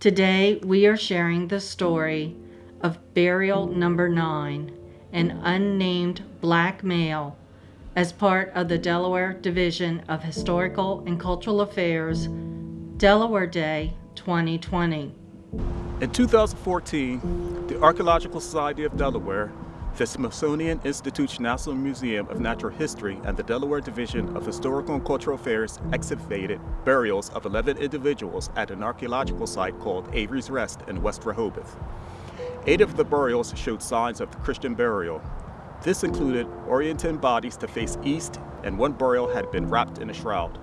Today we are sharing the story of Burial Number 9, an unnamed black male, as part of the Delaware Division of Historical and Cultural Affairs Delaware Day 2020. In 2014, the Archaeological Society of Delaware, the Smithsonian Institution National Museum of Natural History, and the Delaware Division of Historical and Cultural Affairs excavated burials of 11 individuals at an archaeological site called Avery's Rest in West Rehoboth. Eight of the burials showed signs of Christian burial. This included orienting bodies to face east, and one burial had been wrapped in a shroud.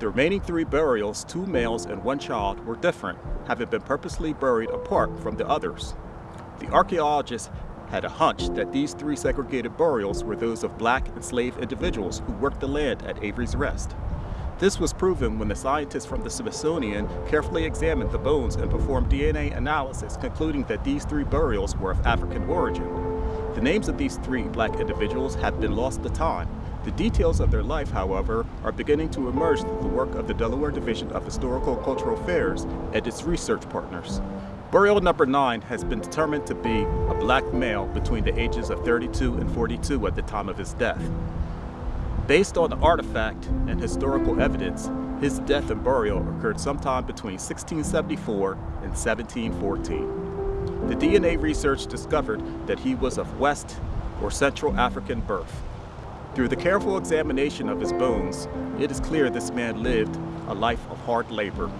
The remaining three burials, two males and one child, were different, having been purposely buried apart from the others. The archaeologists had a hunch that these three segregated burials were those of black enslaved individuals who worked the land at Avery's Rest. This was proven when the scientists from the Smithsonian carefully examined the bones and performed DNA analysis, concluding that these three burials were of African origin. The names of these three black individuals have been lost to time, the details of their life, however, are beginning to emerge through the work of the Delaware Division of Historical Cultural Affairs and its research partners. Burial number 9 has been determined to be a black male between the ages of 32 and 42 at the time of his death. Based on the artifact and historical evidence, his death and burial occurred sometime between 1674 and 1714. The DNA research discovered that he was of West or Central African birth. Through the careful examination of his bones, it is clear this man lived a life of hard labor.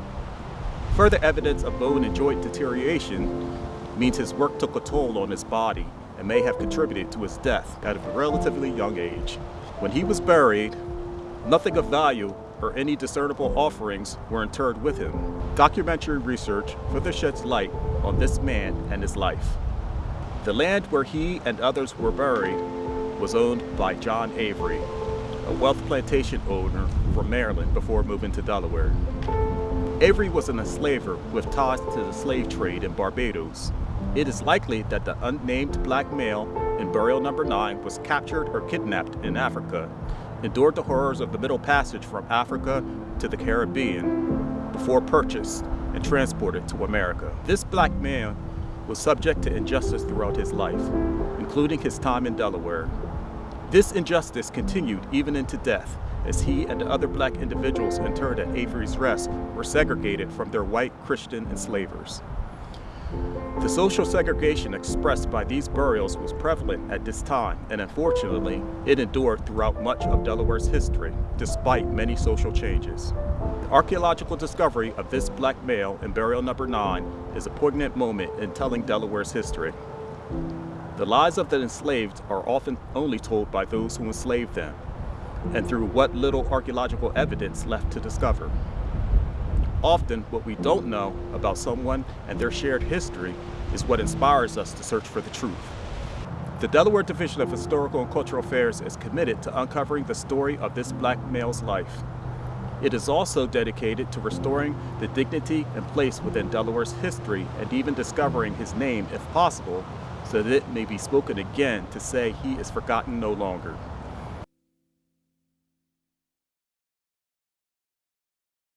Further evidence of bone and joint deterioration means his work took a toll on his body and may have contributed to his death at a relatively young age. When he was buried, nothing of value or any discernible offerings were interred with him. Documentary research further sheds light on this man and his life. The land where he and others were buried was owned by John Avery, a wealth plantation owner from Maryland before moving to Delaware. Avery was an enslaver with ties to the slave trade in Barbados. It is likely that the unnamed black male in burial number 9 was captured or kidnapped in Africa, endured the horrors of the Middle Passage from Africa to the Caribbean before purchased and transported to America. This black man was subject to injustice throughout his life, including his time in Delaware. This injustice continued even into death, as he and other black individuals interred at Avery's Rest were segregated from their white Christian enslavers. The social segregation expressed by these burials was prevalent at this time, and unfortunately, it endured throughout much of Delaware's history, despite many social changes. The archaeological discovery of this black male in burial number 9 is a poignant moment in telling Delaware's history. The lives of the enslaved are often only told by those who enslaved them, and through what little archaeological evidence left to discover. Often, what we don't know about someone and their shared history is what inspires us to search for the truth. The Delaware Division of Historical and Cultural Affairs is committed to uncovering the story of this black male's life. It is also dedicated to restoring the dignity and place within Delaware's history and even discovering his name, if possible, so that it may be spoken again to say he is forgotten no longer.